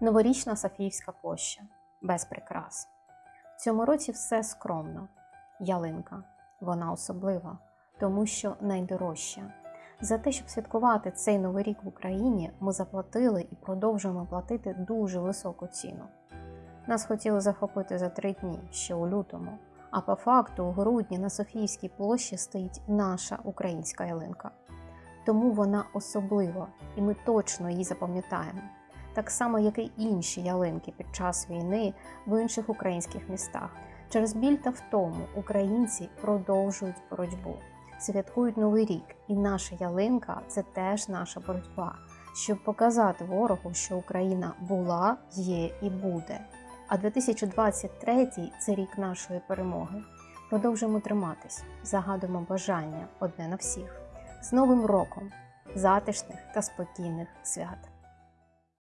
Новорічна Софіївська площа без прикрас. В цьому році все скромно. Ялинка. Вона особлива, тому що найдорожча. За те, щоб святкувати цей новий рік в Україні, ми заплатили і продовжуємо платити дуже високу ціну. Нас хотіли захопити за три дні ще у лютому. А по факту у грудні на Софіївській площі стоїть наша українська ялинка. Тому вона особлива, і ми точно її запам'ятаємо. Так само, як і інші ялинки під час війни в інших українських містах. Через біль та втому українці продовжують боротьбу, святкують новий рік, і наша ялинка це теж наша боротьба, щоб показати ворогу, що Україна була, є і буде. А 2023 це рік нашої перемоги. Продовжуємо триматись, загадуємо бажання одне на всіх. З Новим роком, затишних та спокійних свят!